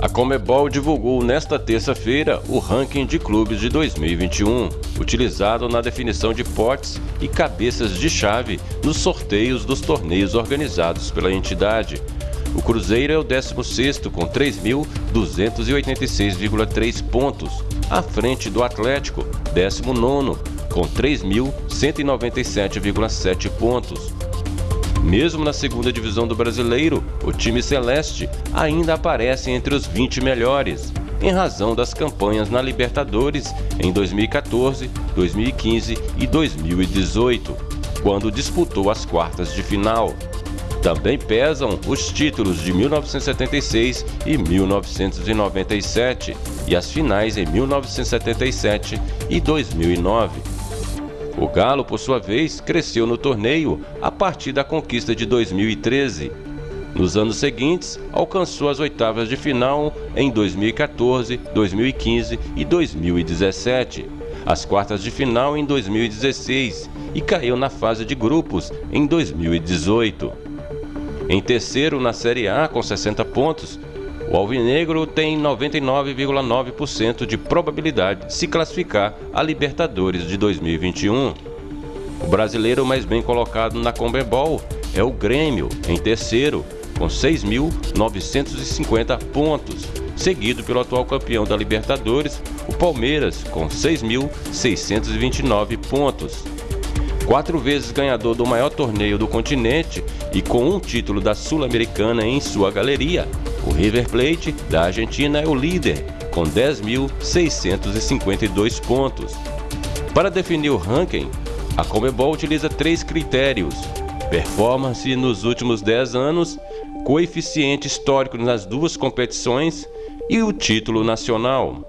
A Comebol divulgou nesta terça-feira o ranking de clubes de 2021, utilizado na definição de potes e cabeças de chave nos sorteios dos torneios organizados pela entidade. O Cruzeiro é o 16º com 3.286,3 pontos, à frente do Atlético, 19º, com 3.197,7 pontos. Mesmo na segunda divisão do Brasileiro, o time celeste ainda aparece entre os 20 melhores, em razão das campanhas na Libertadores em 2014, 2015 e 2018, quando disputou as quartas de final. Também pesam os títulos de 1976 e 1997 e as finais em 1977 e 2009. O Galo, por sua vez, cresceu no torneio a partir da conquista de 2013. Nos anos seguintes, alcançou as oitavas de final em 2014, 2015 e 2017, as quartas de final em 2016 e caiu na fase de grupos em 2018. Em terceiro na Série A com 60 pontos, o Alvinegro tem 99,9% de probabilidade de se classificar a Libertadores de 2021. O brasileiro mais bem colocado na Comebol é o Grêmio, em terceiro, com 6.950 pontos, seguido pelo atual campeão da Libertadores, o Palmeiras, com 6.629 pontos. Quatro vezes ganhador do maior torneio do continente e com um título da Sul-Americana em sua galeria, o River Plate da Argentina é o líder, com 10.652 pontos. Para definir o ranking, a Comebol utiliza três critérios: performance nos últimos 10 anos, coeficiente histórico nas duas competições e o título nacional.